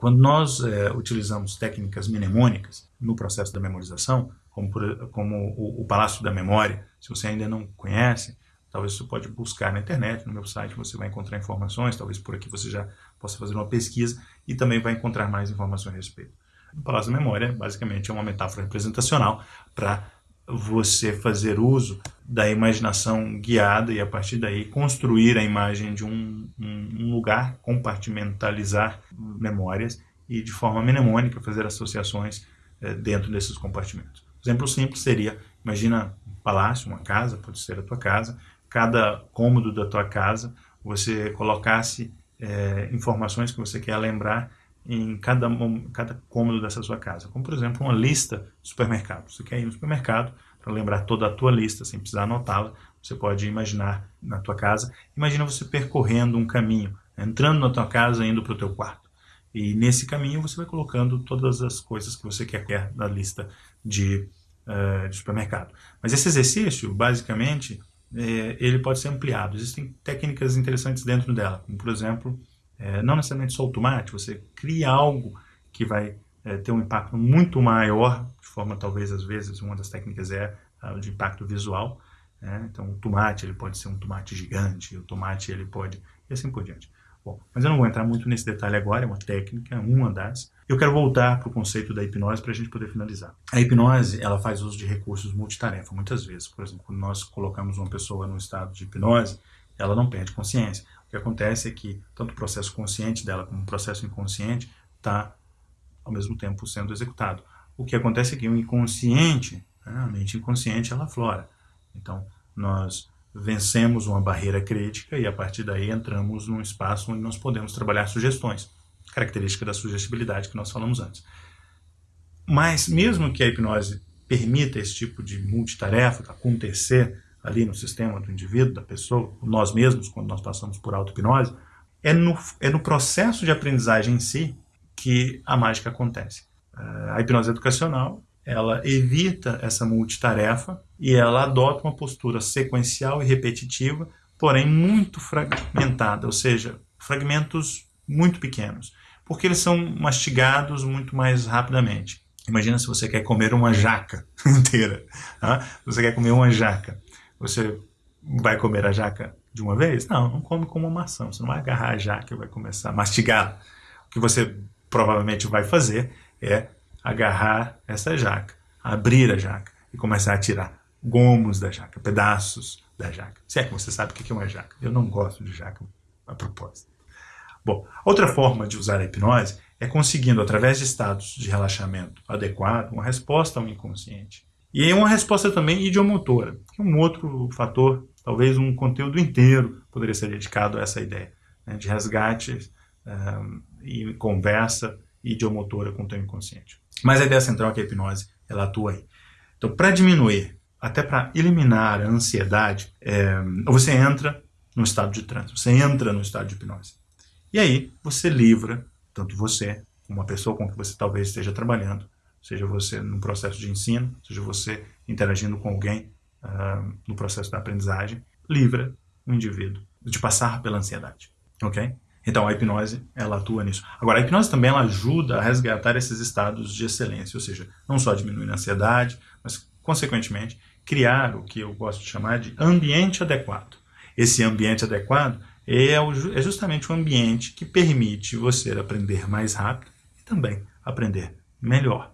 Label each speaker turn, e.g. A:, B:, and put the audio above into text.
A: Quando nós é, utilizamos técnicas mnemônicas no processo da memorização, como, por, como o, o, Palácio da Memória, se você ainda não conhece, talvez você pode buscar na internet, no meu site você vai encontrar informações, talvez por aqui você já possa fazer uma pesquisa e também vai encontrar mais informações a respeito. O Palácio da Memória, basicamente, é uma metáfora representacional para você fazer uso da imaginação guiada e a partir daí construir a imagem de um, um, lugar, compartimentalizar memórias e de forma mnemônica fazer associações eh, dentro desses compartimentos. Exemplo simples seria, imagina um palácio, uma casa, pode ser a tua casa, cada cômodo da tua casa você colocasse eh, informações que você quer lembrar em cada, cada cômodo dessa sua casa. Como, por exemplo, uma lista de supermercado. Você quer ir no supermercado para lembrar toda a tua lista, sem precisar anotá-la. Você pode imaginar na tua casa. Imagina você percorrendo um caminho, entrando na tua casa indo para o teu quarto. E nesse caminho você vai colocando todas as coisas que você quer na lista de, uh, de supermercado. Mas esse exercício, basicamente, é, ele pode ser ampliado. Existem técnicas interessantes dentro dela, como, por exemplo, é, não necessariamente só o tomate, você cria algo que vai é, ter um impacto muito maior, de forma talvez às vezes uma das técnicas é a de impacto visual. Né? Então o tomate ele pode ser um tomate gigante, o tomate ele pode e assim por diante. Bom, mas eu não vou entrar muito nesse detalhe agora, é uma técnica, uma das. Eu quero voltar para o conceito da hipnose para a gente poder finalizar. A hipnose, ela faz uso de recursos multitarefa, muitas vezes. Por exemplo, quando nós colocamos uma pessoa no estado de hipnose, ela não perde consciência. O que acontece é que tanto o processo consciente dela como o processo inconsciente está ao mesmo tempo sendo executado. O que acontece é que o inconsciente, né, a mente inconsciente, ela flora. Então, nós vencemos uma barreira crítica e a partir daí entramos num espaço onde nós podemos trabalhar sugestões, característica da sugestibilidade que nós falamos antes. Mas mesmo que a hipnose permita esse tipo de multitarefa acontecer ali no sistema do indivíduo, da pessoa, nós mesmos, quando nós passamos por auto-hipnose, é no, é no processo de aprendizagem em si que a mágica acontece. Eh, a hipnose educacional, ela evita essa multitarefa e ela adota uma postura sequencial e repetitiva, porém muito fragmentada, ou seja, fragmentos muito pequenos, porque eles são mastigados muito mais rapidamente. Imagina se você quer comer uma jaca inteira. Tá? Você quer comer uma jaca. Você vai comer a jaca de uma vez? Não, não come como uma maçã. Você não vai agarrar a jaca e vai começar a mastigar. O que você provavelmente vai fazer é agarrar essa jaca, abrir a jaca e começar a tirar gomos da jaca, pedaços da jaca. Se é que você sabe o que é uma jaca. Eu não gosto de jaca a propósito. Bom, outra forma de usar a hipnose é conseguindo, através de estados de relaxamento adequado, uma resposta ao inconsciente. E é uma resposta também idiomotora, que é um outro fator, talvez um conteúdo inteiro poderia ser dedicado a essa ideia, né, de resgate um, e conversa idiomotora com o teu inconsciente. Mas a ideia central é que a hipnose, ela atua aí. Então, para diminuir, até para eliminar a ansiedade, é, você entra no estado de transe, você entra no estado de hipnose. E aí, você livra, tanto você, como uma pessoa com que você talvez esteja trabalhando, seja você no processo de ensino, seja você interagindo com alguém uh, no processo da aprendizagem, livra o indivíduo de passar pela ansiedade, ok? Então a hipnose, ela atua nisso. Agora a hipnose também ela ajuda a resgatar esses estados de excelência, ou seja, não só diminuir a ansiedade, mas consequentemente criar o que eu gosto de chamar de ambiente adequado. Esse ambiente adequado é, é justamente o ambiente que permite você aprender mais rápido e também aprender melhor.